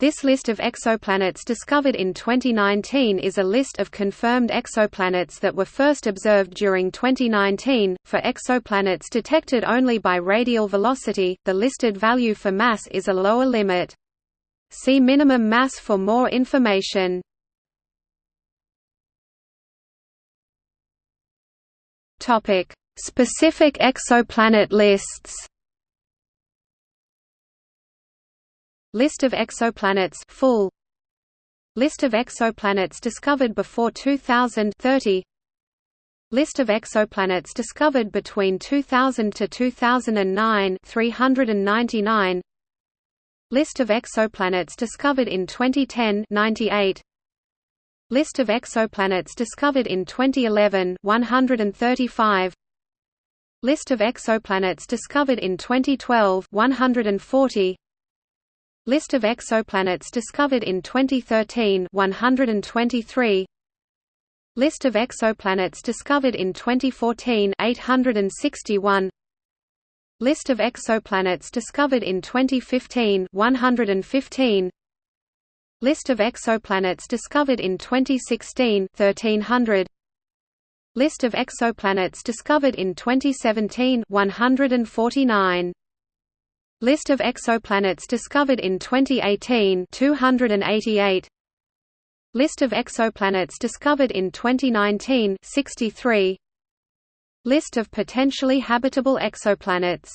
This list of exoplanets discovered in 2019 is a list of confirmed exoplanets that were first observed during 2019. For exoplanets detected only by radial velocity, the listed value for mass is a lower limit. See minimum mass for more information. Topic: Specific exoplanet lists. List of exoplanets full. List of exoplanets discovered before 2000 30 List of exoplanets discovered between 2000 to 2009 399 List of exoplanets discovered in 2010 98 List of exoplanets discovered in 2011 135 List of exoplanets discovered in 2012 140 List of exoplanets discovered in 2013 123 List of exoplanets discovered in 2014 861 List of exoplanets discovered in 2015 115 List of exoplanets discovered in 2016 1300 List of exoplanets discovered in 2017 149 List of exoplanets discovered in 2018 288 List of exoplanets discovered in 2019 63 List of potentially habitable exoplanets